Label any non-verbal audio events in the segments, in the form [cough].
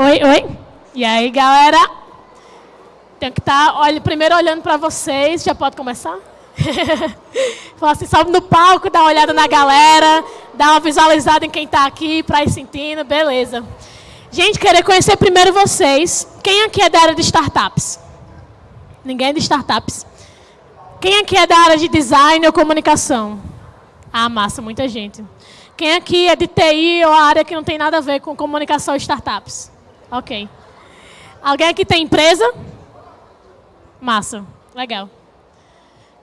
Oi, oi. E aí, galera? Tenho que estar tá, primeiro olhando para vocês. Já pode começar? [laughs] Fala assim, sobe no palco, dá uma olhada na galera, dá uma visualizada em quem está aqui para ir sentindo, beleza. Gente, queria conhecer primeiro vocês. Quem aqui é da área de startups? Ninguém é de startups. Quem aqui é da área de design ou comunicação? Ah, massa, muita gente. Quem aqui é de TI ou área que não tem nada a ver com comunicação e startups? Ok. Alguém aqui tem empresa? Massa, legal.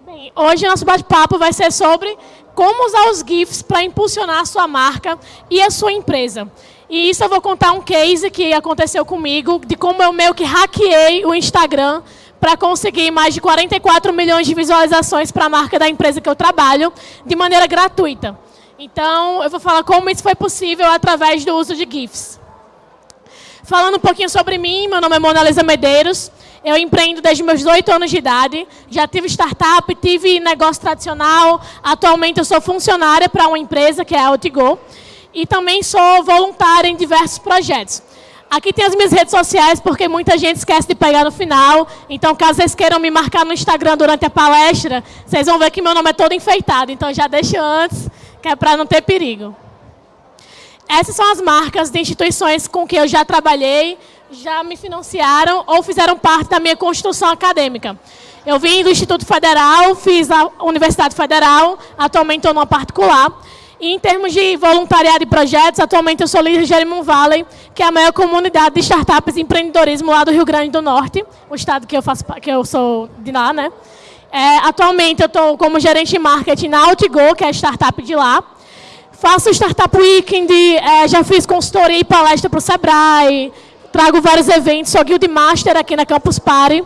Bem, hoje nosso bate-papo vai ser sobre como usar os GIFs para impulsionar a sua marca e a sua empresa. E isso eu vou contar um case que aconteceu comigo, de como eu meio que hackeei o Instagram para conseguir mais de 44 milhões de visualizações para a marca da empresa que eu trabalho, de maneira gratuita. Então, eu vou falar como isso foi possível através do uso de GIFs. Falando um pouquinho sobre mim, meu nome é Mona Lisa Medeiros, eu empreendo desde meus 18 anos de idade, já tive startup, tive negócio tradicional, atualmente eu sou funcionária para uma empresa que é a Outgo, e também sou voluntária em diversos projetos. Aqui tem as minhas redes sociais, porque muita gente esquece de pegar no final. Então, caso vocês queiram me marcar no Instagram durante a palestra, vocês vão ver que meu nome é todo enfeitado. Então, já deixo antes, que é para não ter perigo. Essas são as marcas de instituições com que eu já trabalhei, já me financiaram ou fizeram parte da minha construção acadêmica. Eu vim do Instituto Federal, fiz a Universidade Federal, atualmente estou numa particular. E em termos de voluntariado e projetos, atualmente eu sou líder de Jerimum Valley, que é a maior comunidade de startups e empreendedorismo lá do Rio Grande do Norte, o estado que eu, faço, que eu sou de lá, né? É, atualmente eu estou como gerente de marketing na Outgo, que é a startup de lá. Faço Startup Weekend, é, já fiz consultoria e palestra para o Sebrae, trago vários eventos, sou Guild Master aqui na Campus Party.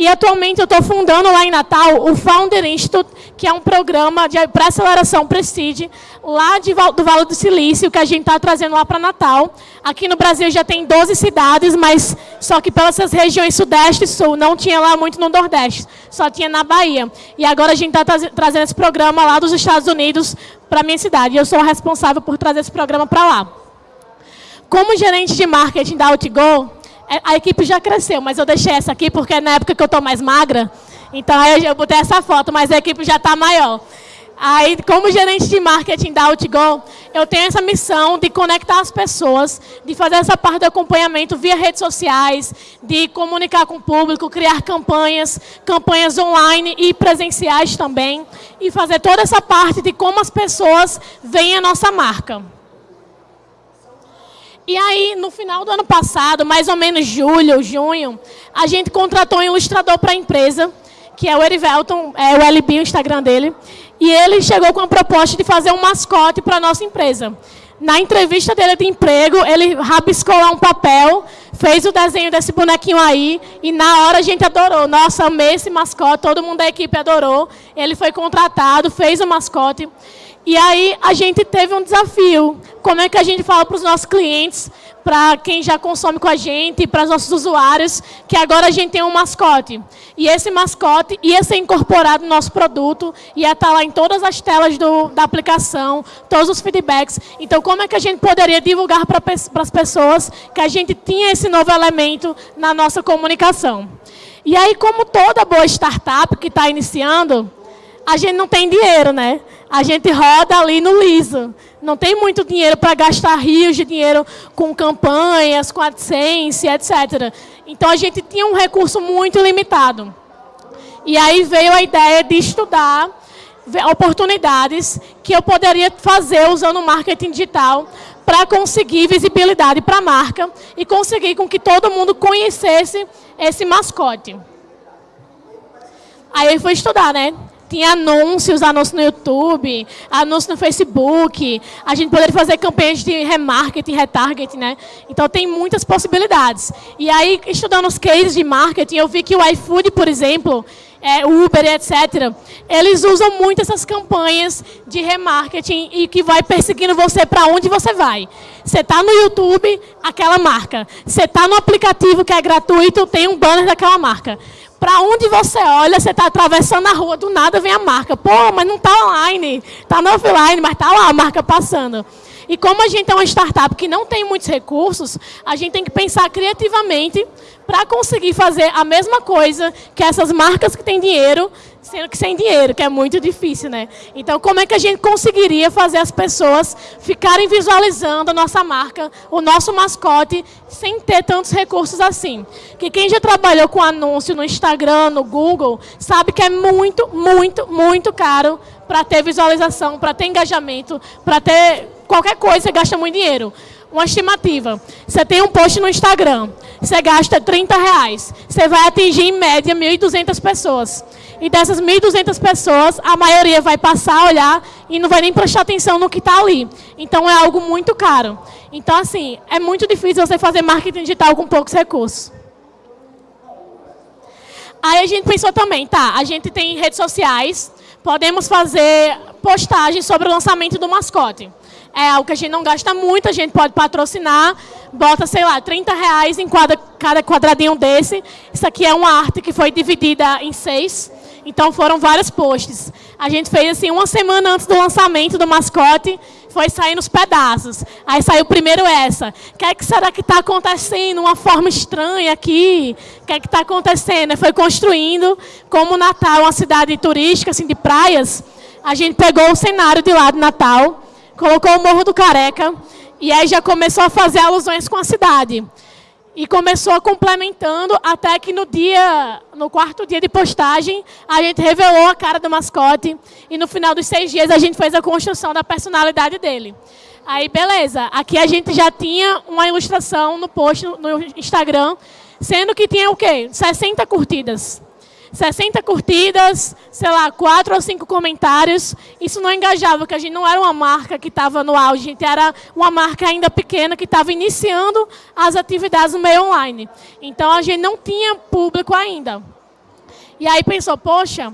E atualmente eu estou fundando lá em Natal o Founder Institute, que é um programa de pré-aceleração Prestige, lá de, do Vale do Silício, que a gente está trazendo lá para Natal. Aqui no Brasil já tem 12 cidades, mas só que pelas regiões Sudeste e Sul, não tinha lá muito no Nordeste, só tinha na Bahia. E agora a gente está trazendo esse programa lá dos Estados Unidos para a minha cidade. Eu sou responsável por trazer esse programa para lá. Como gerente de marketing da Outgo, a equipe já cresceu, mas eu deixei essa aqui porque é na época que eu estou mais magra, então aí eu botei essa foto, mas a equipe já está maior. Aí, como gerente de marketing da Outgo, eu tenho essa missão de conectar as pessoas, de fazer essa parte do acompanhamento via redes sociais, de comunicar com o público, criar campanhas, campanhas online e presenciais também, e fazer toda essa parte de como as pessoas veem a nossa marca. E aí, no final do ano passado, mais ou menos julho, junho, a gente contratou um ilustrador para a empresa, que é o Erivelton, é o LB, o Instagram dele. E ele chegou com a proposta de fazer um mascote para a nossa empresa. Na entrevista dele de emprego, ele rabiscou lá um papel, fez o desenho desse bonequinho aí, e na hora a gente adorou. Nossa, amei esse mascote, todo mundo da equipe adorou. Ele foi contratado, fez o mascote. E aí a gente teve um desafio. Como é que a gente fala para os nossos clientes, para quem já consome com a gente, para os nossos usuários, que agora a gente tem um mascote. E esse mascote ia ser incorporado no nosso produto, ia estar lá em todas as telas do, da aplicação, todos os feedbacks. Então, como é que a gente poderia divulgar para as pessoas que a gente tinha esse novo elemento na nossa comunicação? E aí, como toda boa startup que está iniciando, a gente não tem dinheiro, né? A gente roda ali no liso. Não tem muito dinheiro para gastar rios de dinheiro com campanhas, com AdSense, etc. Então, a gente tinha um recurso muito limitado. E aí veio a ideia de estudar oportunidades que eu poderia fazer usando marketing digital para conseguir visibilidade para a marca e conseguir com que todo mundo conhecesse esse mascote. Aí fui estudar, né? Tinha anúncios, anúncios no YouTube, anúncios no Facebook. A gente poderia fazer campanhas de remarketing, retargeting, né? Então tem muitas possibilidades. E aí, estudando os cases de marketing, eu vi que o iFood, por exemplo, é, Uber, etc., eles usam muito essas campanhas de remarketing e que vai perseguindo você para onde você vai. Você está no YouTube, aquela marca. Você está no aplicativo que é gratuito, tem um banner daquela marca Para onde você olha, você está atravessando a rua, do nada vem a marca. Pô, mas não está online, está no offline, mas está lá a marca passando. E como a gente é uma startup que não tem muitos recursos, a gente tem que pensar criativamente para conseguir fazer a mesma coisa que essas marcas que têm dinheiro, sendo que sem dinheiro, que é muito difícil, né? Então, como é que a gente conseguiria fazer as pessoas ficarem visualizando a nossa marca, o nosso mascote, sem ter tantos recursos assim? Que quem já trabalhou com anúncio no Instagram, no Google, sabe que é muito, muito, muito caro para ter visualização, para ter engajamento, para ter qualquer coisa, você gasta muito dinheiro. Uma estimativa. Você tem um post no Instagram, você gasta 30 reais. Você vai atingir, em média, 1.200 pessoas. E dessas 1.200 pessoas, a maioria vai passar a olhar e não vai nem prestar atenção no que está ali. Então, é algo muito caro. Então, assim, é muito difícil você fazer marketing digital com poucos recursos. Aí a gente pensou também, tá, a gente tem redes sociais, podemos fazer postagens sobre o lançamento do mascote é algo que a gente não gasta muito, a gente pode patrocinar, bota, sei lá, 30 reais em cada, cada quadradinho desse. Isso aqui é uma arte que foi dividida em seis, então foram vários posts. A gente fez assim, uma semana antes do lançamento do mascote, foi sair nos pedaços. Aí saiu primeiro essa. O que, é que será que está acontecendo? Uma forma estranha aqui. O que é que está acontecendo? Foi construindo, como Natal é uma cidade turística, assim, de praias, a gente pegou o cenário de lá de Natal, colocou o Morro do Careca, e aí já começou a fazer alusões com a cidade. E começou complementando até que no dia, no quarto dia de postagem, a gente revelou a cara do mascote e no final dos seis dias a gente fez a construção da personalidade dele. Aí, beleza. Aqui a gente já tinha uma ilustração no post no Instagram, sendo que tinha o quê? 60 curtidas. 60 curtidas, sei lá, 4 ou 5 comentários. Isso não engajava, porque a gente não era uma marca que estava no auge, a gente era uma marca ainda pequena que estava iniciando as atividades no meio online. Então, a gente não tinha público ainda. E aí pensou, poxa,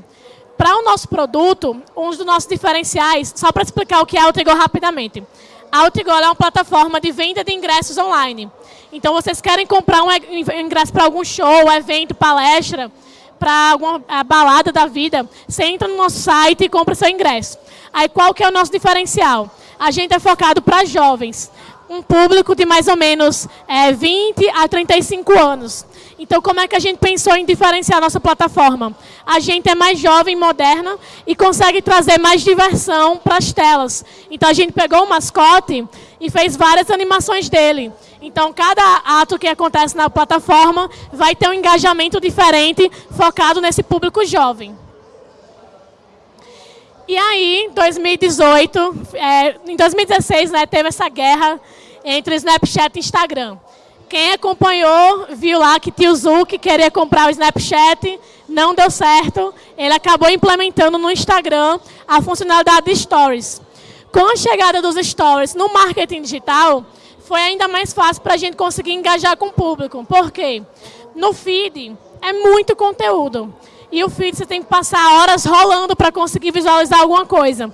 para o nosso produto, um dos nossos diferenciais, só para explicar o que é a Outrigol rapidamente. A Outrigol é uma plataforma de venda de ingressos online. Então, vocês querem comprar um ingresso para algum show, evento, palestra, para alguma balada da vida, você entra no nosso site e compra seu ingresso. Aí qual que é o nosso diferencial? A gente é focado para jovens, um público de mais ou menos é, 20 a 35 anos. Então, como é que a gente pensou em diferenciar a nossa plataforma? A gente é mais jovem, moderna e consegue trazer mais diversão para as telas. Então, a gente pegou o mascote e fez várias animações dele. Então, cada ato que acontece na plataforma vai ter um engajamento diferente, focado nesse público jovem. E aí, 2018, é, em 2016, né, teve essa guerra entre Snapchat e Instagram. Quem acompanhou, viu lá que Tio Zuck queria comprar o Snapchat, não deu certo. Ele acabou implementando no Instagram a funcionalidade de Stories. Com a chegada dos Stories no marketing digital, foi ainda mais fácil para a gente conseguir engajar com o público. Por quê? No feed é muito conteúdo. E o feed você tem que passar horas rolando para conseguir visualizar alguma coisa.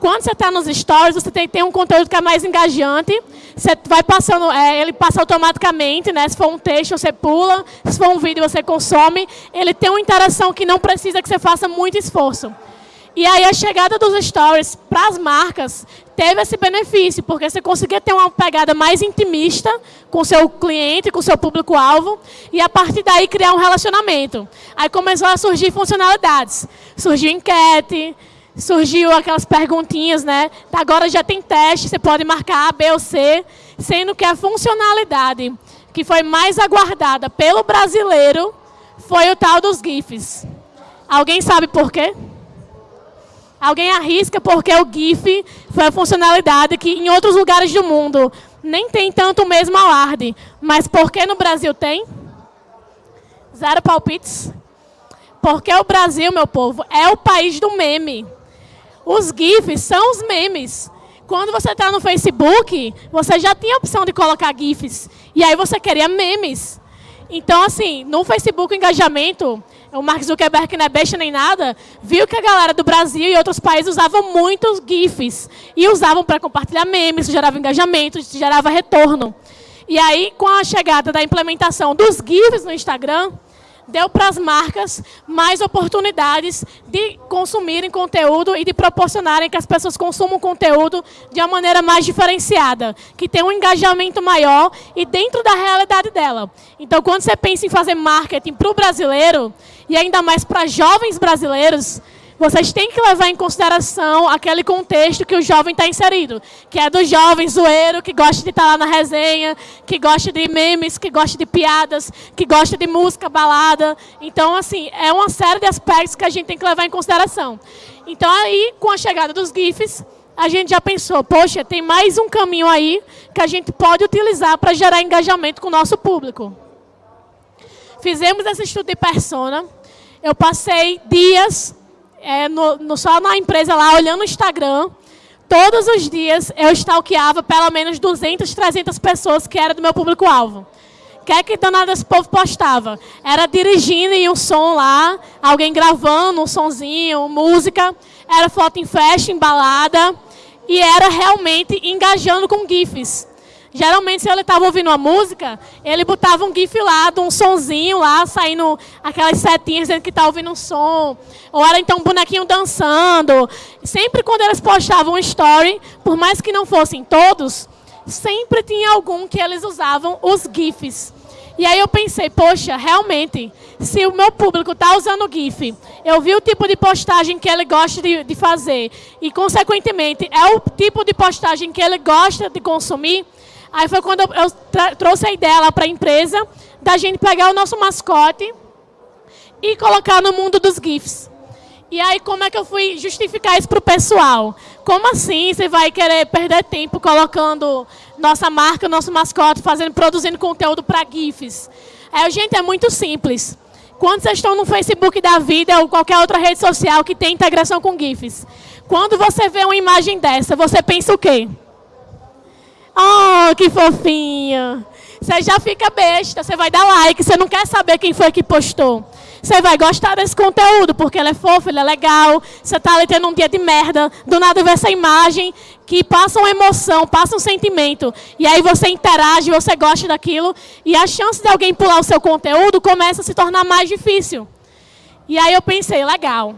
Quando você está nos stories, você tem, tem um conteúdo que é mais engajante. Você vai passando, é, ele passa automaticamente, né? Se for um texto, você pula. Se for um vídeo, você consome. Ele tem uma interação que não precisa que você faça muito esforço. E aí a chegada dos stories para as marcas teve esse benefício, porque você conseguia ter uma pegada mais intimista com seu cliente, com seu público-alvo, e a partir daí criar um relacionamento. Aí começou a surgir funcionalidades. Surgiu enquete, surgiu aquelas perguntinhas, né? Agora já tem teste, você pode marcar A, B ou C, sendo que a funcionalidade que foi mais aguardada pelo brasileiro foi o tal dos GIFs. Alguém sabe por quê? Alguém arrisca porque o GIF foi a funcionalidade que em outros lugares do mundo nem tem tanto o mesmo alarde. Mas por que no Brasil tem? Zero palpites. Porque o Brasil, meu povo, é o país do meme. Os GIFs são os memes. Quando você está no Facebook, você já tinha a opção de colocar GIFs. E aí você queria memes. Então, assim, no Facebook, engajamento o Mark Zuckerberg, que não é besta nem nada, viu que a galera do Brasil e outros países usavam muitos GIFs. E usavam para compartilhar memes, gerava engajamento, gerava retorno. E aí, com a chegada da implementação dos GIFs no Instagram, deu para as marcas mais oportunidades de consumirem conteúdo e de proporcionarem que as pessoas consumam conteúdo de uma maneira mais diferenciada, que tenha um engajamento maior e dentro da realidade dela. Então, quando você pensa em fazer marketing para o brasileiro, e ainda mais para jovens brasileiros, vocês têm que levar em consideração aquele contexto que o jovem está inserido, que é do jovem zoeiro, que gosta de estar tá lá na resenha, que gosta de memes, que gosta de piadas, que gosta de música, balada. Então, assim, é uma série de aspectos que a gente tem que levar em consideração. Então, aí, com a chegada dos GIFs, a gente já pensou, poxa, tem mais um caminho aí que a gente pode utilizar para gerar engajamento com o nosso público. Fizemos esse estudo de persona. Eu passei dias é, no, no, só na empresa lá, olhando o Instagram, todos os dias eu stalkeava pelo menos 200, 300 pessoas que eram do meu público-alvo. O que é que danado esse povo postava? Era dirigindo e um som lá, alguém gravando um sonzinho, música, era foto em festa, embalada, e era realmente engajando com GIFs. Geralmente, se ele estava ouvindo uma música, ele botava um gif lá, de um sonzinho lá, saindo aquelas setinhas dizendo que está ouvindo um som. Ou era então um bonequinho dançando. Sempre quando eles postavam um story, por mais que não fossem todos, sempre tinha algum que eles usavam os gifs. E aí eu pensei, poxa, realmente, se o meu público está usando GIF, eu vi o tipo de postagem que ele gosta de, de fazer e, consequentemente, é o tipo de postagem que ele gosta de consumir, Aí foi quando eu, trouxe a ideia lá para a empresa da gente pegar o nosso mascote e colocar no mundo dos GIFs. E aí, como é que eu fui justificar isso para o pessoal? Como assim você vai querer perder tempo colocando nossa marca, nosso mascote, fazendo, produzindo conteúdo para GIFs? Aí, gente, é muito simples. Quando vocês estão no Facebook da vida ou qualquer outra rede social que tem integração com GIFs, quando você vê uma imagem dessa, você pensa o quê? Oh, que fofinha. Você já fica besta, você vai dar like, você não quer saber quem foi que postou. Você vai gostar desse conteúdo, porque ele é fofo, ele é legal. Você está ali tendo um dia de merda, do nada vê essa imagem que passa uma emoção, passa um sentimento. E aí você interage, você gosta daquilo. E a chance de alguém pular o seu conteúdo começa a se tornar mais difícil. E aí eu pensei, legal.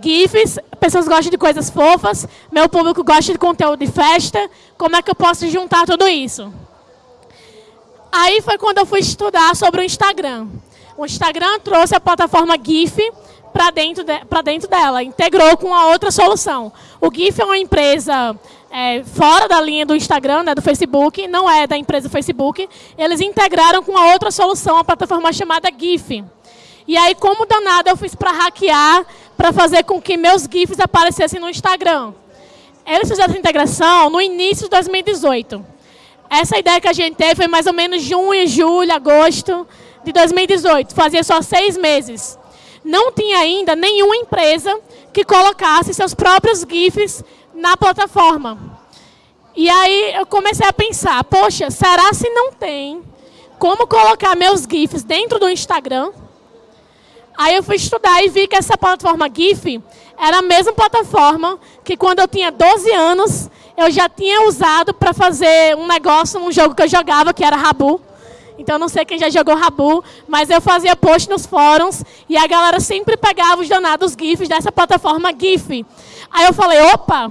GIFs, pessoas gostam de coisas fofas, meu público gosta de conteúdo de festa, como é que eu posso juntar tudo isso? Aí foi quando eu fui estudar sobre o Instagram. O Instagram trouxe a plataforma GIF para dentro, de, dentro dela, integrou com a outra solução. O GIF é uma empresa é, fora da linha do Instagram, né, do Facebook, não é da empresa Facebook. Eles integraram com a outra solução, a plataforma chamada GIF. E aí, como danada, eu fiz para hackear, para fazer com que meus GIFs aparecessem no Instagram. Eles fizeram essa integração no início de 2018. Essa ideia que a gente teve foi mais ou menos junho, julho, agosto de 2018. Fazia só seis meses. Não tinha ainda nenhuma empresa que colocasse seus próprios GIFs na plataforma. E aí eu comecei a pensar, poxa, será se não tem como colocar meus GIFs dentro do Instagram? Aí eu fui estudar e vi que essa plataforma GIF era a mesma plataforma que quando eu tinha 12 anos, eu já tinha usado para fazer um negócio, um jogo que eu jogava, que era Rabu. Então, não sei quem já jogou Rabu, mas eu fazia post nos fóruns e a galera sempre pegava os danados GIFs dessa plataforma GIF. Aí eu falei, opa,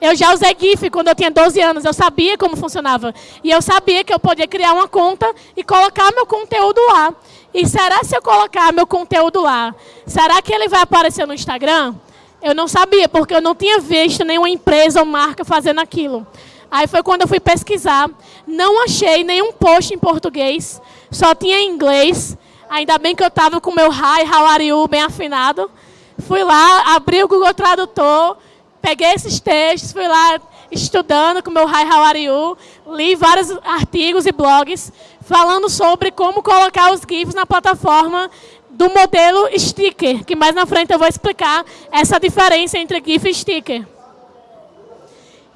eu já usei GIF quando eu tinha 12 anos, eu sabia como funcionava. E eu sabia que eu podia criar uma conta e colocar meu conteúdo lá. E será se eu colocar meu conteúdo lá, será que ele vai aparecer no Instagram? Eu não sabia, porque eu não tinha visto nenhuma empresa ou marca fazendo aquilo. Aí foi quando eu fui pesquisar. Não achei nenhum post em português, só tinha em inglês. Ainda bem que eu estava com meu Hi, How are you bem afinado. Fui lá, abri o Google Tradutor, peguei esses textos, fui lá estudando com meu Hi, How are you, li vários artigos e blogs falando sobre como colocar os GIFs na plataforma do modelo sticker, que mais na frente eu vou explicar essa diferença entre GIF e sticker.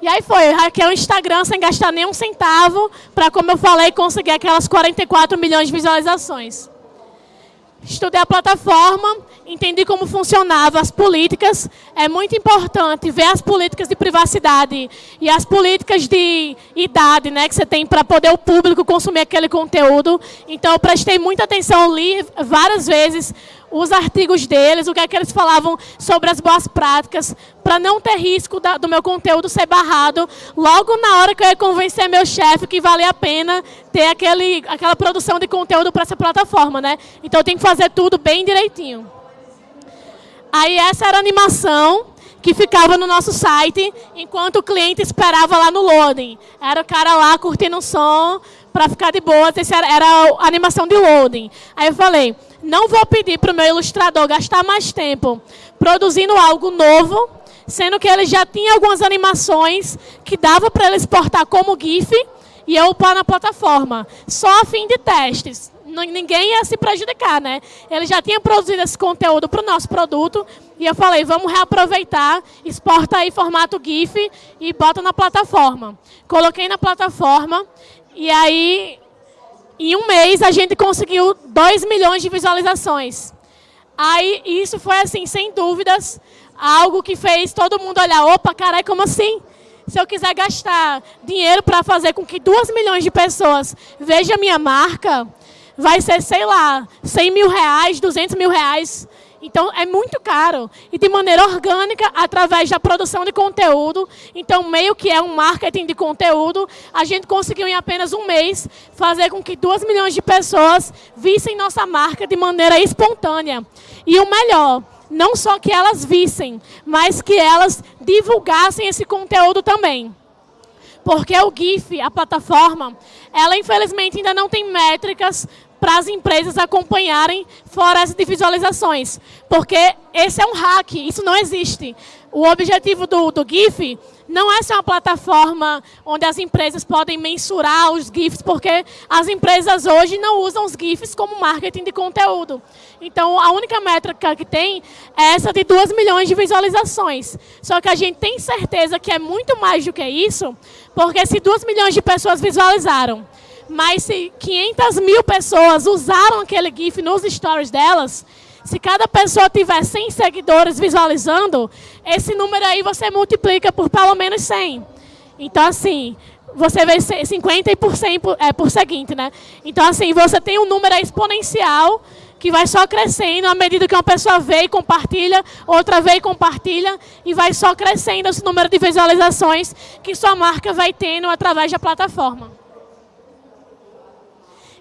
E aí foi, hackeei o Instagram sem gastar nenhum centavo, para, como eu falei, conseguir aquelas 44 milhões de visualizações. Estudei a plataforma, entendi como funcionavam as políticas. É muito importante ver as políticas de privacidade e as políticas de idade né, que você tem para poder o público consumir aquele conteúdo. Então, prestei muita atenção, li várias vezes os artigos deles, o que é que eles falavam sobre as boas práticas, para não ter risco da, do meu conteúdo ser barrado, logo na hora que eu ia convencer meu chefe que valia a pena ter aquele, aquela produção de conteúdo para essa plataforma, né? Então eu tenho que fazer tudo bem direitinho. Aí essa era a animação que ficava no nosso site, enquanto o cliente esperava lá no loading. Era o cara lá curtindo o som para ficar de boa, essa era, a animação de loading. Aí eu falei, não vou pedir para o meu ilustrador gastar mais tempo produzindo algo novo, sendo que ele já tinha algumas animações que dava para ele exportar como GIF e eu upar na plataforma, só a fim de testes. Ninguém ia se prejudicar, né? Ele já tinha produzido esse conteúdo para o nosso produto e eu falei, vamos reaproveitar, exporta aí formato GIF e bota na plataforma. Coloquei na plataforma e aí em um mês, a gente conseguiu 2 milhões de visualizações. Aí, isso foi, assim, sem dúvidas, algo que fez todo mundo olhar, opa, caralho, como assim? Se eu quiser gastar dinheiro para fazer com que 2 milhões de pessoas vejam a minha marca, vai ser, sei lá, 100 mil reais, 200 mil reais. Então, é muito caro. E de maneira orgânica, através da produção de conteúdo. Então, meio que é um marketing de conteúdo, a gente conseguiu em apenas um mês fazer com que 2 milhões de pessoas vissem nossa marca de maneira espontânea. E o melhor, não só que elas vissem, mas que elas divulgassem esse conteúdo também. Porque o GIF, a plataforma, ela infelizmente ainda não tem métricas para as empresas acompanharem florestas de visualizações. Porque esse é um hack, isso não existe. O objetivo do, do GIF não é ser uma plataforma onde as empresas podem mensurar os GIFs, porque as empresas hoje não usam os GIFs como marketing de conteúdo. Então, a única métrica que tem é essa de 2 milhões de visualizações. Só que a gente tem certeza que é muito mais do que isso, porque se 2 milhões de pessoas visualizaram mas se 500 mil pessoas usaram aquele GIF nos stories delas, se cada pessoa tiver 100 seguidores visualizando, esse número aí você multiplica por pelo menos 100. Então, assim, você vê 50 por 100 por, é, por seguinte, né? Então, assim, você tem um número exponencial que vai só crescendo à medida que uma pessoa vê e compartilha, outra vê e compartilha, e vai só crescendo esse número de visualizações que sua marca vai tendo através da plataforma.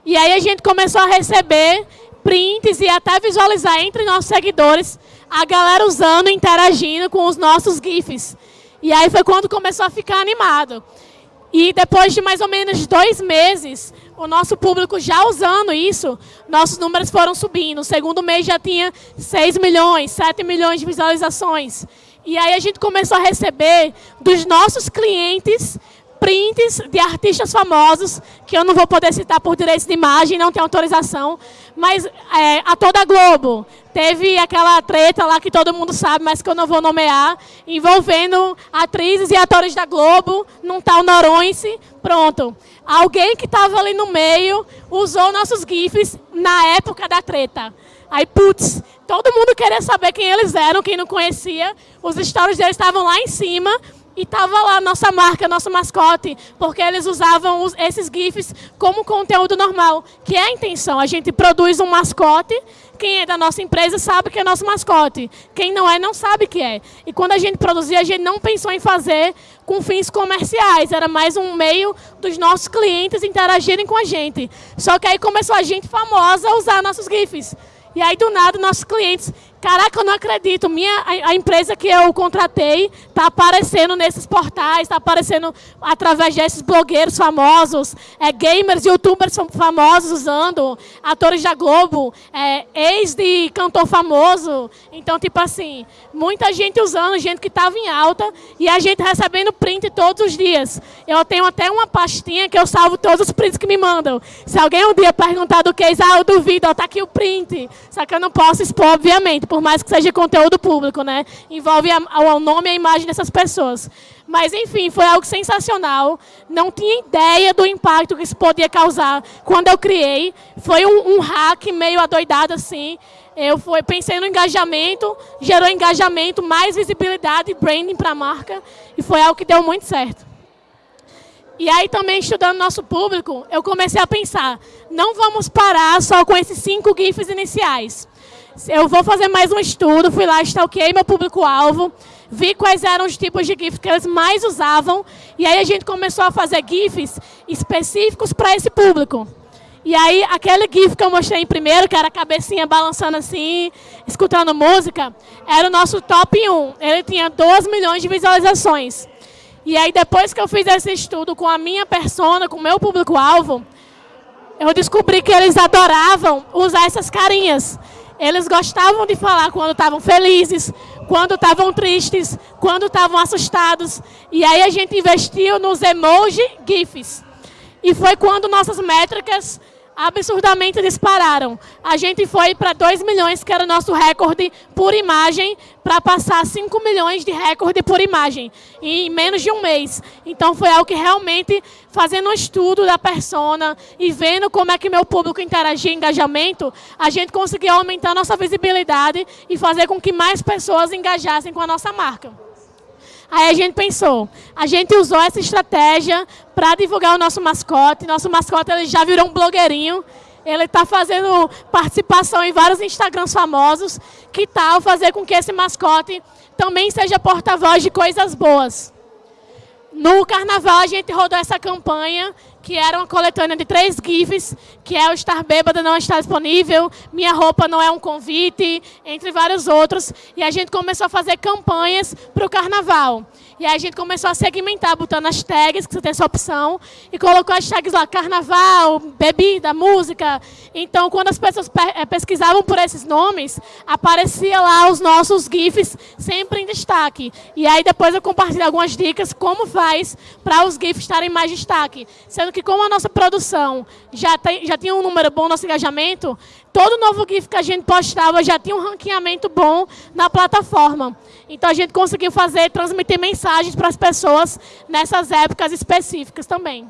E aí a gente começou a receber prints e até visualizar entre nossos seguidores a galera usando, interagindo com os nossos GIFs. E aí foi quando começou a ficar animado. E depois de mais ou menos dois meses, o nosso público já usando isso, nossos números foram subindo. No segundo mês já tinha 6 milhões, 7 milhões de visualizações. E aí a gente começou a receber dos nossos clientes prints de artistas famosos, que eu não vou poder citar por direitos de imagem, não tenho autorização, mas é, a toda Globo. Teve aquela treta lá que todo mundo sabe, mas que eu não vou nomear, envolvendo atrizes e atores da Globo, num tal Noronce. Pronto. Alguém que estava ali no meio usou nossos GIFs na época da treta. Aí, putz, todo mundo queria saber quem eles eram, quem não conhecia. Os stories deles estavam lá em cima, e estava lá nossa marca, nosso mascote, porque eles usavam os, esses GIFs como conteúdo normal, que é a intenção. A gente produz um mascote, quem é da nossa empresa sabe que é nosso mascote. Quem não é, não sabe que é. E quando a gente produzia, a gente não pensou em fazer com fins comerciais, era mais um meio dos nossos clientes interagirem com a gente. Só que aí começou a gente famosa a usar nossos GIFs. E aí, do nada, nossos clientes Caraca, eu não acredito. Minha, a, a empresa que eu contratei está aparecendo nesses portais, está aparecendo através desses blogueiros famosos, é, gamers, youtubers famosos usando, atores da Globo, é, ex de cantor famoso. Então, tipo assim, muita gente usando, gente que estava em alta e a gente recebendo print todos os dias. Eu tenho até uma pastinha que eu salvo todos os prints que me mandam. Se alguém um dia perguntar do que, ah, eu duvido, ó, tá aqui o print. Só que eu não posso expor, obviamente, por mais que seja conteúdo público, né? Envolve o nome e a imagem dessas pessoas. Mas, enfim, foi algo sensacional. Não tinha ideia do impacto que isso podia causar quando eu criei. Foi um, um hack meio adoidado, assim. Eu foi, pensei no engajamento, gerou engajamento, mais visibilidade e branding para a marca. E foi algo que deu muito certo. E aí também estudando nosso público, eu comecei a pensar, não vamos parar só com esses cinco GIFs iniciais. Eu vou fazer mais um estudo, fui lá, stalkeei meu público-alvo, vi quais eram os tipos de GIFs que eles mais usavam, e aí a gente começou a fazer GIFs específicos para esse público. E aí, aquele GIF que eu mostrei em primeiro, que era a cabecinha balançando assim, escutando música, era o nosso top 1. Ele tinha 2 milhões de visualizações. E aí, depois que eu fiz esse estudo com a minha persona, com o meu público-alvo, eu descobri que eles adoravam usar essas carinhas. Eles gostavam de falar quando estavam felizes, quando estavam tristes, quando estavam assustados. E aí a gente investiu nos emoji GIFs. E foi quando nossas métricas absurdamente dispararam. A gente foi para 2 milhões, que era o nosso recorde por imagem, para passar 5 milhões de recorde por imagem, em menos de um mês. Então foi algo que realmente, fazendo um estudo da persona e vendo como é que meu público interagia engajamento, a gente conseguiu aumentar nossa visibilidade e fazer com que mais pessoas engajassem com a nossa marca. Aí a gente pensou, a gente usou essa estratégia para divulgar o nosso mascote. Nosso mascote ele já virou um blogueirinho. Ele está fazendo participação em vários Instagrams famosos. Que tal fazer com que esse mascote também seja porta-voz de coisas boas? No carnaval a gente rodou essa campanha que era uma coletânea de três GIFs, que é o Estar Bêbada Não Está Disponível, Minha Roupa Não É um Convite, entre vários outros. E a gente começou a fazer campanhas para o Carnaval. E aí a gente começou a segmentar, botando as tags, que você tem essa opção, e colocou as tags lá, carnaval, bebida, música. Então, quando as pessoas eh, pesquisavam por esses nomes, aparecia lá os nossos GIFs sempre em destaque. E aí depois eu compartilho algumas dicas como faz para os GIFs estarem mais em destaque. Sendo que como a nossa produção já, tem, já tinha um número bom, nosso engajamento, todo novo GIF que a gente postava já tinha um ranqueamento bom na plataforma. Então a gente conseguiu fazer, transmitir mensagens para as pessoas nessas épocas específicas também.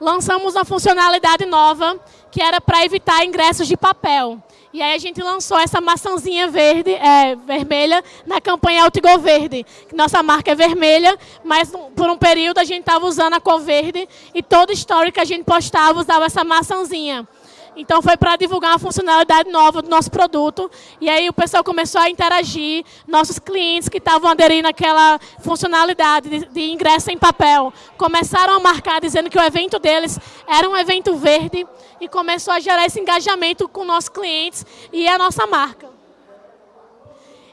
Lançamos uma funcionalidade nova, que era para evitar ingressos de papel. E aí a gente lançou essa maçãzinha verde, é, vermelha na campanha Altigo Verde. Nossa marca é vermelha, mas por um período a gente estava usando a cor verde e todo story que a gente postava usava essa maçãzinha. Então foi para divulgar uma funcionalidade nova do nosso produto. E aí o pessoal começou a interagir, nossos clientes que estavam aderindo àquela funcionalidade de, de, ingresso em papel, começaram a marcar dizendo que o evento deles era um evento verde e começou a gerar esse engajamento com nossos clientes e a nossa marca.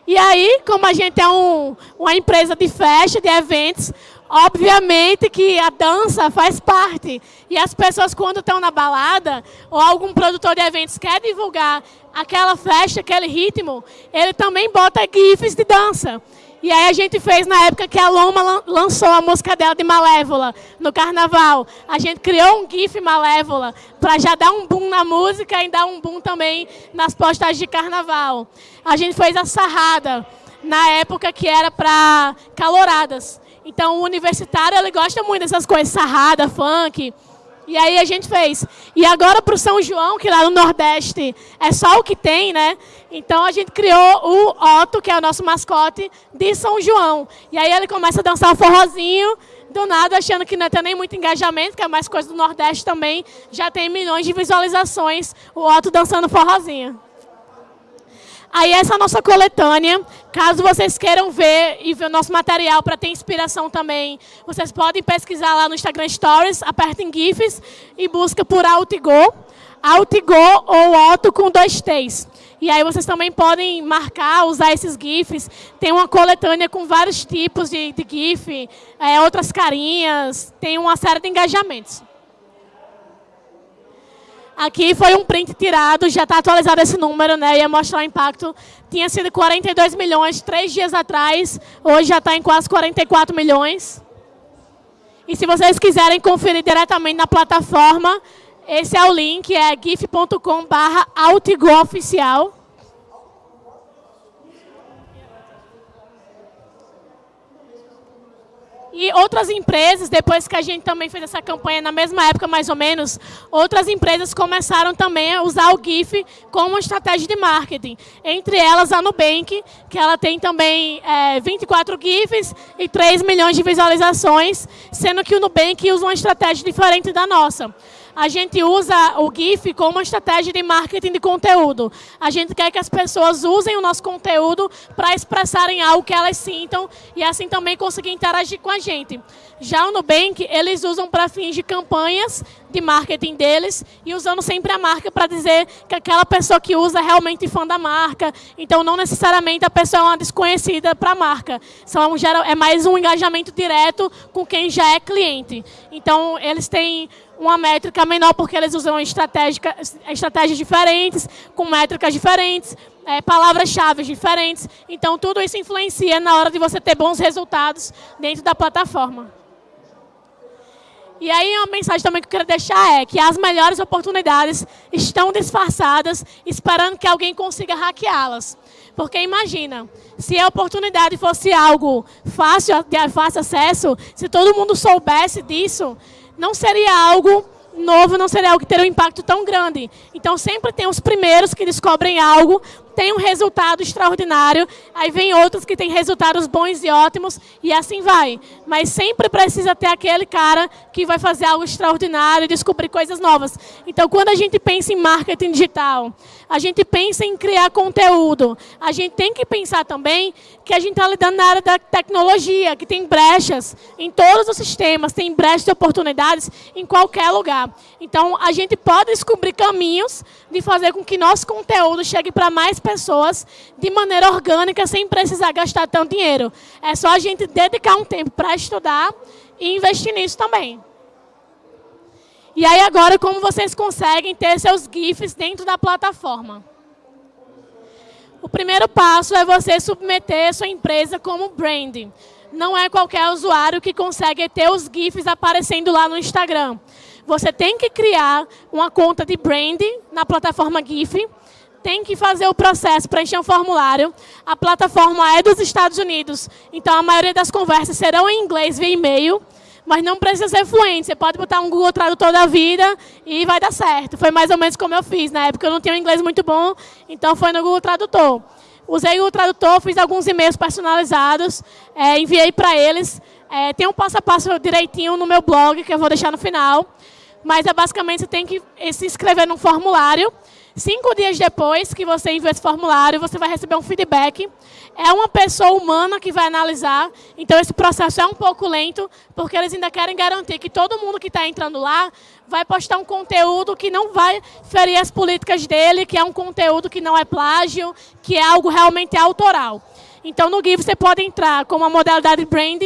E aí, como a gente é um, uma empresa de festa, de eventos, Obviamente que a dança faz parte. E as pessoas, quando estão na balada, ou algum produtor de eventos quer divulgar aquela festa, aquele ritmo, ele também bota GIFs de dança. E aí a gente fez na época que a Loma lançou a música dela de Malévola, no carnaval. A gente criou um GIF Malévola, para já dar um boom na música e dar um boom também nas postagens de carnaval. A gente fez a Sarrada, na época que era para caloradas. Então, o universitário, ele gosta muito dessas coisas, sarrada, funk. E aí a gente fez. E agora para o São João, que lá no Nordeste é só o que tem, né? Então a gente criou o Otto, que é o nosso mascote, de São João. E aí ele começa a dançar forrozinho, do nada, achando que não tem nem muito engajamento, que é mais coisa do Nordeste também. Já tem milhões de visualizações, o Otto dançando forrozinho. Aí essa é a nossa coletânea. Caso vocês queiram ver e ver o nosso material para ter inspiração também, vocês podem pesquisar lá no Instagram Stories, apertem GIFs e busca por Altigo. Altigo ou Otto com dois T's. E aí vocês também podem marcar, usar esses GIFs. Tem uma coletânea com vários tipos de, de GIF, é, outras carinhas, tem uma série de engajamentos. Aqui foi um print tirado, já está atualizado esse número, né? Ia mostrar o impacto. Tinha sido 42 milhões três dias atrás, hoje já está em quase 44 milhões. E se vocês quiserem conferir diretamente na plataforma, Esse é o link, é gif.com barra oficial. E outras empresas, depois que a gente também fez essa campanha, na mesma época mais ou menos, outras empresas começaram também a usar o GIF como estratégia de marketing. Entre elas a Nubank, que ela tem também é, 24 GIFs e 3 milhões de visualizações, sendo que o Nubank usa uma estratégia diferente da nossa a gente usa o GIF como uma estratégia de marketing de conteúdo. A gente quer que as pessoas usem o nosso conteúdo para expressarem algo que elas sintam e assim também conseguir interagir com a gente. Já o Nubank, eles usam para fins de campanhas de marketing deles e usando sempre a marca para dizer que aquela pessoa que usa é realmente fã da marca. Então, não necessariamente a pessoa é uma desconhecida para a marca. São, é mais um engajamento direto com quem já é cliente. Então, eles têm uma métrica menor porque eles usam estratégias diferentes, com métricas diferentes, é, palavras-chave diferentes. Então, tudo isso influencia na hora de você ter bons resultados dentro da plataforma. E aí, uma mensagem também que eu quero deixar é que as melhores oportunidades estão disfarçadas, esperando que alguém consiga hackeá-las. Porque imagina, se a oportunidade fosse algo fácil, de fácil acesso, se todo mundo soubesse disso, não seria algo novo, não seria algo que teria um impacto tão grande. Então, sempre tem os primeiros que descobrem algo, tem um resultado extraordinário, aí vem outros que têm resultados bons e ótimos, e assim vai. Mas sempre precisa ter aquele cara que vai fazer algo extraordinário, descobrir coisas novas. Então, quando a gente pensa em marketing digital, a gente pensa em criar conteúdo, a gente tem que pensar também que a gente está lidando na área da tecnologia, que tem brechas em todos os sistemas, tem brechas de oportunidades em qualquer lugar. Então, a gente pode descobrir caminhos de fazer com que nosso conteúdo chegue para mais pessoas de maneira orgânica, sem precisar gastar tanto dinheiro. É só a gente dedicar um tempo para estudar e investir nisso também. E aí agora, como vocês conseguem ter seus GIFs dentro da plataforma? O primeiro passo é você submeter sua empresa como branding. Não é qualquer usuário que consegue ter os GIFs aparecendo lá no Instagram. Você tem que criar uma conta de branding na plataforma GIF, tem que fazer o processo, preencher um formulário. A plataforma é dos Estados Unidos, então a maioria das conversas serão em inglês via e-mail, mas não precisa ser fluente. Você pode botar um Google Tradutor da vida e vai dar certo. Foi mais ou menos como eu fiz. Na época eu não tinha um inglês muito bom, então foi no Google Tradutor. Usei o Tradutor, fiz alguns e-mails personalizados, é, enviei para eles. É, tem um passo a passo direitinho no meu blog, que eu vou deixar no final. Mas é basicamente você tem que se inscrever num formulário. Cinco dias depois que você enviou esse formulário, você vai receber um feedback. É uma pessoa humana que vai analisar, então esse processo é um pouco lento, porque eles ainda querem garantir que todo mundo que está entrando lá vai postar um conteúdo que não vai ferir as políticas dele, que é um conteúdo que não é plágio, que é algo realmente autoral. Então, no GIF, você pode entrar com uma modalidade brand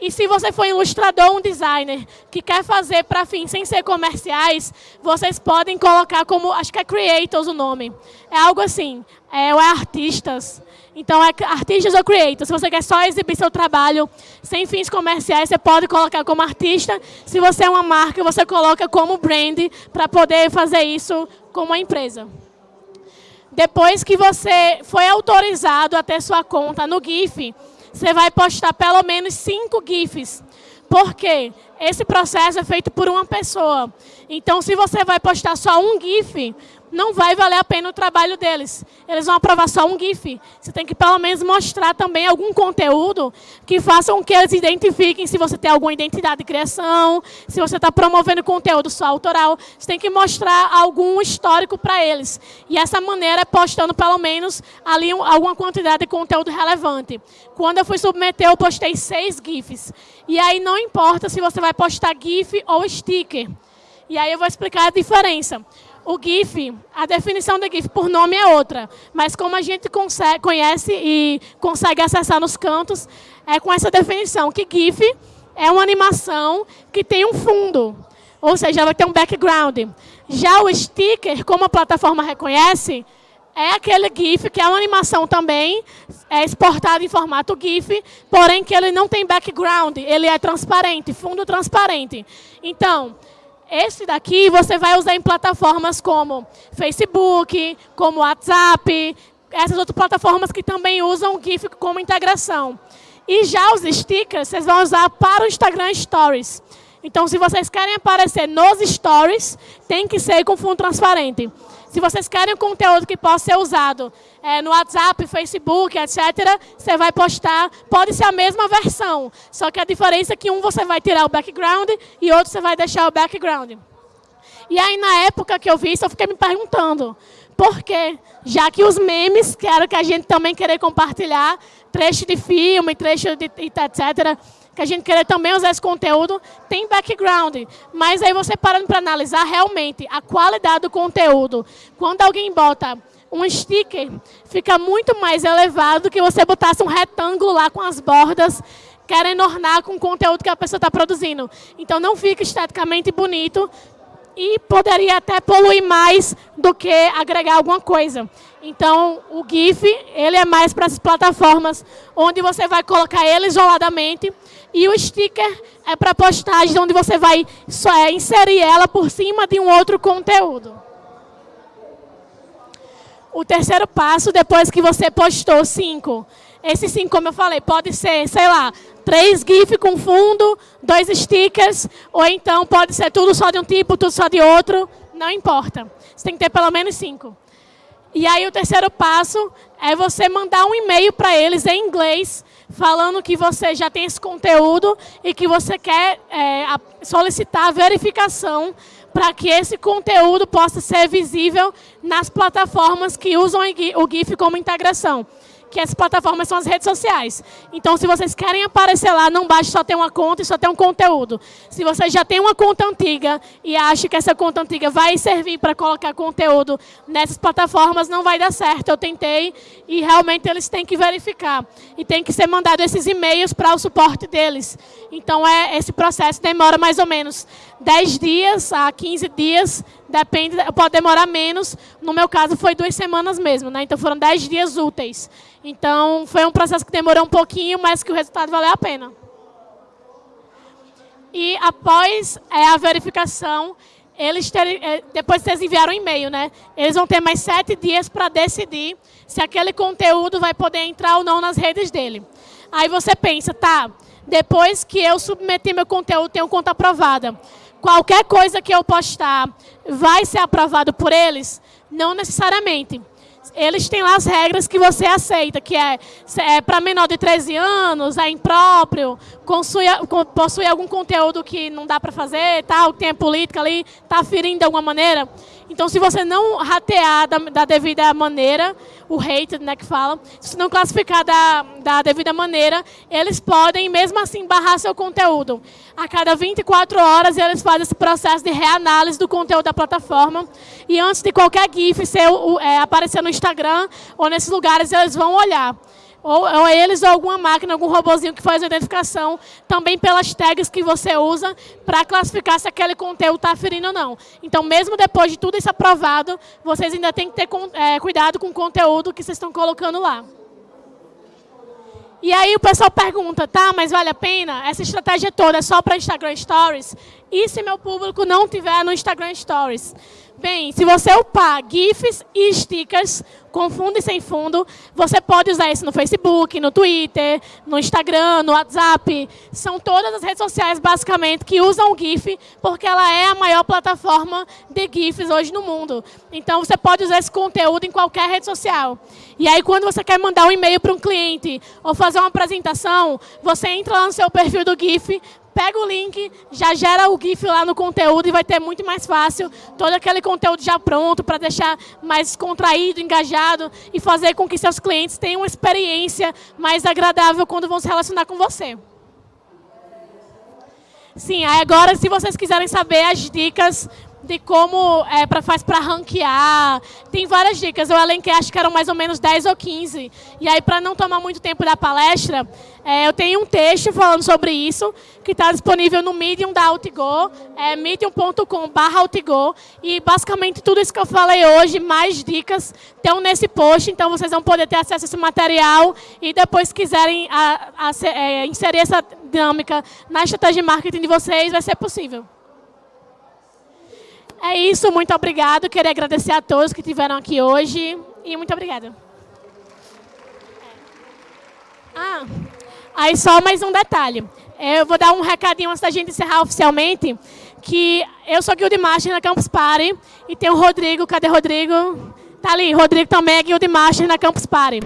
e se você for ilustrador, um designer, que quer fazer para fins sem ser comerciais, vocês podem colocar como, acho que é creators o nome. É algo assim, é, ou é artistas. Então, é artistas ou creators. Se você quer só exibir seu trabalho sem fins comerciais, você pode colocar como artista. Se você é uma marca, você coloca como brand para poder fazer isso como uma empresa. Depois que você foi autorizado a ter sua conta no GIF, você vai postar pelo menos cinco GIFs. Por quê? Esse processo é feito por uma pessoa. Então, se você vai postar só um GIF, não vai valer a pena o trabalho deles. Eles vão aprovar só um GIF. Você tem que, pelo menos, mostrar também algum conteúdo que faça com que eles identifiquem se você tem alguma identidade de criação, se você está promovendo conteúdo só autoral. Você tem que mostrar algum histórico para eles. E essa maneira é postando, pelo menos, ali alguma quantidade de conteúdo relevante. Quando eu fui submeter, eu postei seis GIFs. E aí não importa se você vai postar GIF ou sticker. E aí eu vou explicar a diferença o GIF, a definição do GIF por nome é outra, mas como a gente consegue, conhece e consegue acessar nos cantos, é com essa definição, que GIF é uma animação que tem um fundo, ou seja, vai ter um background. Já o sticker, como a plataforma reconhece, é aquele GIF que é uma animação também, é exportado em formato GIF, porém que ele não tem background, ele é transparente, fundo transparente. Então, Esse daqui você vai usar em plataformas como Facebook, como WhatsApp, essas outras plataformas que também usam o GIF como integração. E já os stickers, vocês vão usar para o Instagram Stories. Então, se vocês querem aparecer nos Stories, tem que ser com fundo transparente. Se vocês querem conteúdo que possa ser usado é, no WhatsApp, Facebook, etc., você vai postar, pode ser a mesma versão, só que a diferença é que um você vai tirar o background e outro você vai deixar o background. E aí, na época que eu vi isso, eu fiquei me perguntando, por quê? Já que os memes, que era que a gente também querer compartilhar, trecho de filme, trecho de etc., que a gente querer também usar esse conteúdo, tem background. Mas aí você parando para analisar realmente a qualidade do conteúdo. Quando alguém bota um sticker, fica muito mais elevado do que você botasse um retângulo lá com as bordas querendo ornar com o conteúdo que a pessoa está produzindo. Então não fica esteticamente bonito e poderia até poluir mais do que agregar alguma coisa. Então, o GIF, ele é mais para essas plataformas onde você vai colocar ele isoladamente e o sticker é para postagem onde você vai só é, inserir ela por cima de um outro conteúdo. O terceiro passo, depois que você postou cinco, esse cinco, como eu falei, pode ser, sei lá, três GIF com fundo, dois stickers, ou então pode ser tudo só de um tipo, tudo só de outro, não importa. Você tem que ter pelo menos cinco. E aí o terceiro passo é você mandar um e-mail para eles em inglês, falando que você já tem esse conteúdo e que você quer é, solicitar a verificação para que esse conteúdo possa ser visível nas plataformas que usam o GIF como integração que as plataformas são as redes sociais. Então, se vocês querem aparecer lá, não basta só ter uma conta e só ter um conteúdo. Se você já tem uma conta antiga e acha que essa conta antiga vai servir para colocar conteúdo nessas plataformas, não vai dar certo. Eu tentei e realmente eles têm que verificar. E tem que ser mandado esses e-mails para o suporte deles. Então, é, esse processo demora mais ou menos 10 dias a 15 dias, depende, pode demorar menos. No meu caso, foi duas semanas mesmo, né? Então, foram 10 dias úteis. Então, foi um processo que demorou um pouquinho, mas que o resultado valeu a pena. E após é, a verificação, eles terem, é, depois que vocês enviaram um e-mail, né? Eles vão ter mais sete dias para decidir se aquele conteúdo vai poder entrar ou não nas redes dele. Aí você pensa, tá, depois que eu submeti meu conteúdo, tenho conta aprovada. Qualquer coisa que eu postar vai ser aprovado por eles? Não necessariamente eles têm lá as regras que você aceita, que é, é para menor de 13 anos, é impróprio, possui, algum conteúdo que não dá para fazer, tal, tem política ali, está ferindo de alguma maneira. Então, se você não ratear da, da devida maneira, o rated, né, que fala, se não classificar da, da devida maneira, eles podem, mesmo assim, barrar seu conteúdo. A cada 24 horas, eles fazem esse processo de reanálise do conteúdo da plataforma. E antes de qualquer GIF ser, é, aparecer no Instagram ou nesses lugares, eles vão olhar ou, ou eles ou alguma máquina, algum robozinho que faz a identificação, também pelas tags que você usa para classificar se aquele conteúdo está ferindo ou não. Então, mesmo depois de tudo isso aprovado, vocês ainda têm que ter é, cuidado com o conteúdo que vocês estão colocando lá. E aí o pessoal pergunta, tá, mas vale a pena? Essa estratégia toda é só para Instagram Stories? E se meu público não tiver no Instagram Stories? Bem, se você upar GIFs e stickers com fundo e sem fundo, você pode usar isso no Facebook, no Twitter, no Instagram, no WhatsApp. São todas as redes sociais, basicamente, que usam o GIF, porque ela é a maior plataforma de GIFs hoje no mundo. Então, você pode usar esse conteúdo em qualquer rede social. E aí, quando você quer mandar um e-mail para um cliente ou fazer uma apresentação, você entra lá no seu perfil do GIF, pega o link, já gera o GIF lá no conteúdo e vai ter muito mais fácil todo aquele conteúdo já pronto para deixar mais contraído, engajado e fazer com que seus clientes tenham uma experiência mais agradável quando vão se relacionar com você. Sim, agora se vocês quiserem saber as dicas de como é, pra, faz para ranquear. Tem várias dicas. Eu elenquei, acho que eram mais ou menos 10 ou 15. E aí, para não tomar muito tempo da palestra, é, eu tenho um texto falando sobre isso, que está disponível no Medium da Altigo, é medium.com.br E basicamente tudo isso que eu falei hoje, mais dicas, estão nesse post. Então vocês vão poder ter acesso a esse material e depois quiserem a, a, é, inserir essa dinâmica na estratégia de marketing de vocês, vai ser possível. É isso, muito obrigado. Queria agradecer a todos que estiveram aqui hoje e muito obrigada. Ah, aí só mais um detalhe. Eu vou dar um recadinho antes da gente encerrar oficialmente, que eu sou Guild Master na Campus Party e tem o Rodrigo, cadê o Rodrigo? Tá ali, Rodrigo também é Guild Master na Campus Party.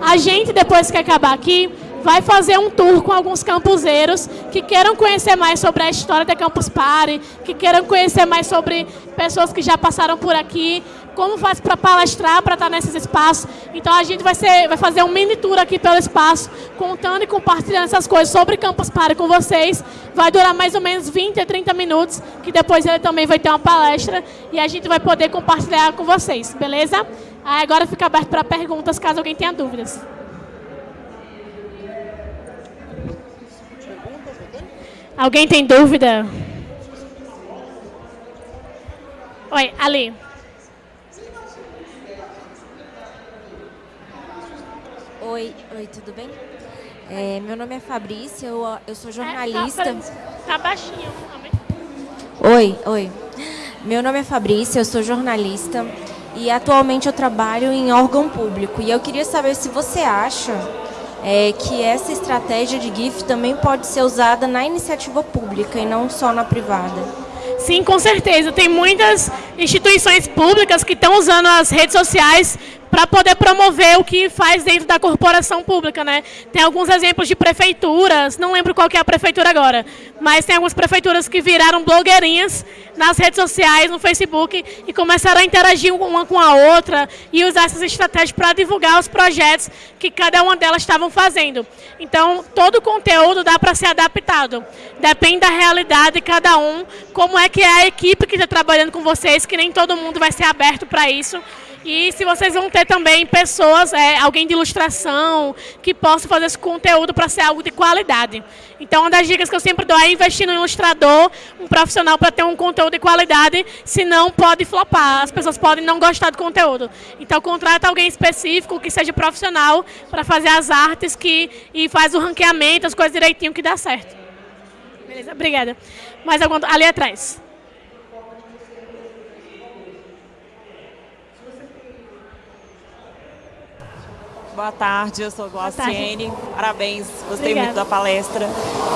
A gente, depois que acabar aqui, vai fazer um tour com alguns campuseiros que queiram conhecer mais sobre a história da Campus Party, que queiram conhecer mais sobre pessoas que já passaram por aqui, como faz para palestrar, para estar nesses espaços. Então a gente vai, ser, vai fazer um mini tour aqui pelo espaço, contando e compartilhando essas coisas sobre Campus Party com vocês. Vai durar mais ou menos 20 a 30 minutos, que depois ele também vai ter uma palestra e a gente vai poder compartilhar com vocês, beleza? Aí agora fica aberto para perguntas, caso alguém tenha dúvidas. Alguém tem dúvida? Oi, Ali. Oi, oi, tudo bem? É, meu nome é Fabrícia, eu, eu sou jornalista. É, tá, tá baixinho. Oi, oi. Meu nome é Fabrícia, eu sou jornalista e atualmente eu trabalho em órgão público. E eu queria saber se você acha é, que essa estratégia de GIF também pode ser usada na iniciativa pública e não só na privada. Sim, com certeza. Tem muitas instituições públicas que estão usando as redes sociais para poder promover o que faz dentro da corporação pública, né? Tem alguns exemplos de prefeituras, não lembro qual que é a prefeitura agora, mas tem algumas prefeituras que viraram blogueirinhas nas redes sociais, no Facebook, e começaram a interagir uma com a outra e usar essas estratégias para divulgar os projetos que cada uma delas estavam fazendo. Então, todo o conteúdo dá para ser adaptado. Depende da realidade de cada um, como é que é a equipe que está trabalhando com vocês, que nem todo mundo vai ser aberto para isso. E se vocês vão ter também pessoas, é, alguém de ilustração, que possa fazer esse conteúdo para ser algo de qualidade. Então, uma das dicas que eu sempre dou é investir no ilustrador, um profissional para ter um conteúdo de qualidade, senão pode flopar, as pessoas podem não gostar do conteúdo. Então, contrata alguém específico, que seja profissional, para fazer as artes que, e faz o ranqueamento, as coisas direitinho que dá certo. Beleza, obrigada. Mais algum ali atrás. Boa tarde, eu sou Glauciene. Parabéns, gostei Obrigada. muito da palestra.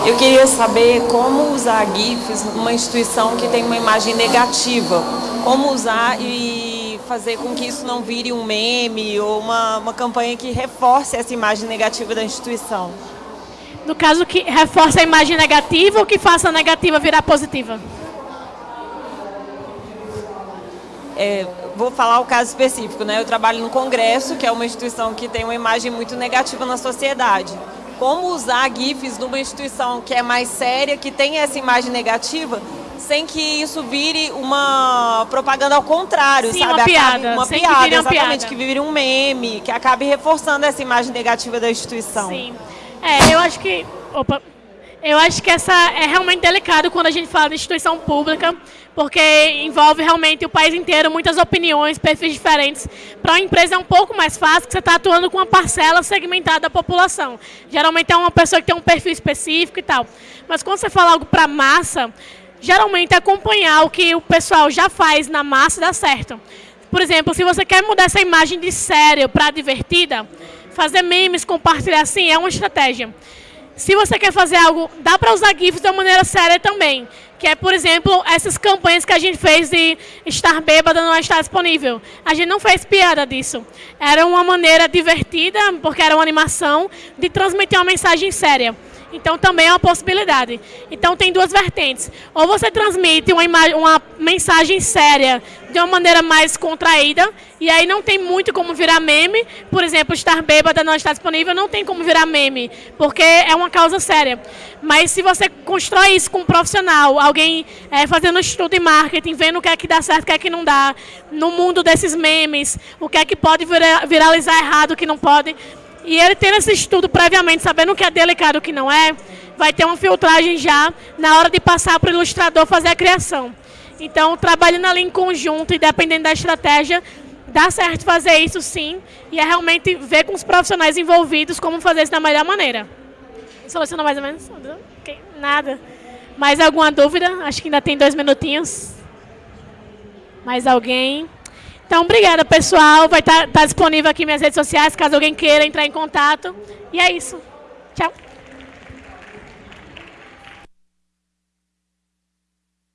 Eu queria saber como usar GIFs numa instituição que tem uma imagem negativa. Como usar e fazer com que isso não vire um meme ou uma, uma campanha que reforce essa imagem negativa da instituição. No caso, que reforce a imagem negativa ou que faça a negativa virar positiva? É, vou falar o caso específico, né? Eu trabalho no Congresso, que é uma instituição que tem uma imagem muito negativa na sociedade. Como usar GIFs numa instituição que é mais séria, que tem essa imagem negativa, sem que isso vire uma propaganda ao contrário, Sim, sabe? Uma piada. uma sem piada, que exatamente, piada. que vire um meme, que acabe reforçando essa imagem negativa da instituição. Sim. É, eu acho que. Opa. Eu acho que essa é realmente delicado quando a gente fala de instituição pública, porque envolve realmente o país inteiro, muitas opiniões, perfis diferentes. Para uma empresa é um pouco mais fácil, porque você está atuando com uma parcela segmentada da população. Geralmente é uma pessoa que tem um perfil específico e tal. Mas quando você fala algo para massa, geralmente acompanhar o que o pessoal já faz na massa dá certo. Por exemplo, se você quer mudar essa imagem de sério para divertida, fazer memes, compartilhar assim, é uma estratégia. Se você quer fazer algo, dá para usar GIFs de uma maneira séria também. Que é, por exemplo, essas campanhas que a gente fez de estar bêbada não estar disponível. A gente não fez piada disso. Era uma maneira divertida, porque era uma animação, de transmitir uma mensagem séria. Então também é uma possibilidade. Então tem duas vertentes. Ou você transmite uma, uma mensagem séria de uma maneira mais contraída, e aí não tem muito como virar meme. Por exemplo, estar bêbada não está disponível, não tem como virar meme, porque é uma causa séria. Mas se você constrói isso com um profissional, alguém é, fazendo estudo de marketing, vendo o que é que dá certo, o que é que não dá, no mundo desses memes, o que é que pode viralizar errado, o que não pode, e ele tendo esse estudo previamente, sabendo o que é delicado e o que não é, vai ter uma filtragem já na hora de passar para o ilustrador fazer a criação. Então, trabalhando ali em conjunto e dependendo da estratégia, dá certo fazer isso sim, e é realmente ver com os profissionais envolvidos como fazer isso da melhor maneira. Solucionou mais ou menos? Okay. Nada. Mais alguma dúvida? Acho que ainda tem dois minutinhos. Mais alguém? Então, obrigada, pessoal. Vai estar tá, tá disponível aqui minhas redes sociais, caso alguém queira entrar em contato. E é isso. Tchau.